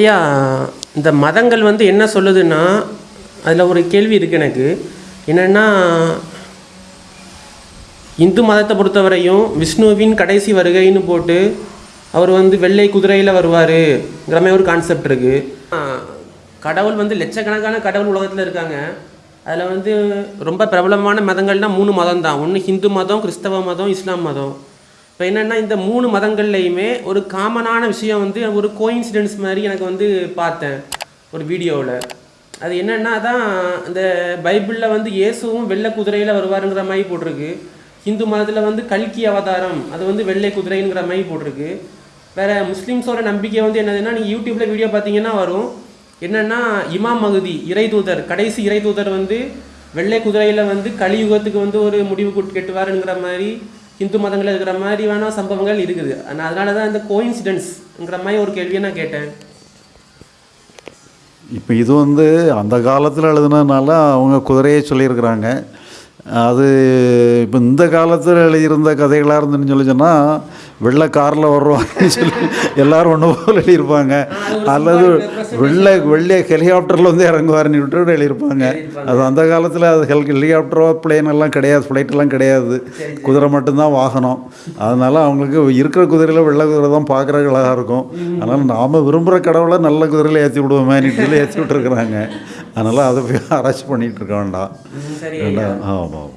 ஐயா இந்த மதங்கள் வந்து என்ன சொல்லுதுன்னா அதில் ஒரு கேள்வி இருக்குது எனக்கு. என்னென்னா இந்து மதத்தை பொறுத்தவரையும் விஷ்ணுவின் கடைசி வருகைன்னு போட்டு அவர் வந்து வெள்ளை குதிரையில் வருவாருங்கிற மாதிரி ஒரு கான்செப்ட் இருக்குது கடவுள் வந்து லட்சக்கணக்கான கடவுள் உலகத்தில் இருக்காங்க. அதில் வந்து ரொம்ப பிரபலமான மதங்கள்னால் மூணு மதம் தான் ஒன்று ஹிந்து மதம் கிறிஸ்தவ மதம் இஸ்லாம் மதம். இப்போ என்னென்னா இந்த மூணு மதங்கள்லையுமே ஒரு காமனான விஷயம் வந்து ஒரு கோயின்சிடென்ஸ் மாதிரி எனக்கு வந்து பார்த்தேன் ஒரு வீடியோவில். அது என்னென்னா தான் அந்த பைபிளில் வந்து இயேசுவும் வெள்ளை குதிரையில் வருவாருங்கிற மாதிரி போட்டிருக்கு. ஹிந்து மதத்தில் வந்து கல்கி அவதாரம் அது வந்து வெள்ளை குதிரைங்கிற மாதிரி போட்டிருக்கு. வேறு முஸ்லீம்ஸோட நம்பிக்கை வந்து என்னதுன்னா நீங்கள் யூடியூப்பில் வீடியோ பார்த்தீங்கன்னா வரும். என்னென்னா இமாம் மகுதி இறைதூதர் கடைசி இறைதூதர் வந்து வெள்ளை குதிரையில் வந்து கலியுகத்துக்கு வந்து ஒரு முடிவு கெட்டுவாருங்கிற மாதிரி இந்து மதங்களில் இருக்கிற மாதிரியான சம்பவங்கள் இருக்குது. ஆனால் அதனால தான் இந்த கோயின்சிடென்ஸ்ங்கிற மாதிரி ஒரு கேள்வியை நான் கேட்டேன். இப்போ இது வந்து அந்த காலத்தில் எழுதுனதுனால அவங்க குதிரையை சொல்லியிருக்கிறாங்க. அது இப்போ இந்த காலத்தில் எழுதியிருந்த கதைகளாக இருந்துன்னு சொல்லி சொன்னால் வெள்ளை காரில் வருவாங்கன்னு சொல்லி எல்லாரும் ஒன்று போல் எழுதியிருப்பாங்க. அல்லது வெள்ளை வெள்ளை ஹெலிகாப்டரில் வந்து இறங்குவாருன்னு விட்டு எழுதியிருப்பாங்க. அது அந்த காலத்தில் அது ஹெல் ஹெலிகாப்டரோ பிளேன் எல்லாம் கிடையாது ஃப்ளைட் எல்லாம் கிடையாது. குதிரை மட்டும்தான் வாகனம். அதனால அவங்களுக்கு இருக்கிற குதிரையில் வெள்ளை குதிரை தான் பார்க்குறதுக்கு அழகாக இருக்கும். அதனால் நாம் விரும்புகிற கடவுளை நல்ல குதிரையில் ஏற்றி விடுவோமேன்னு சொல்லி ஏற்றி விட்டுருக்குறாங்க. அதனால் அதை போய் ஆராய்ச்சி பண்ணிகிட்டு இருக்க வேண்டாம். ஆமாம் ஆமாம்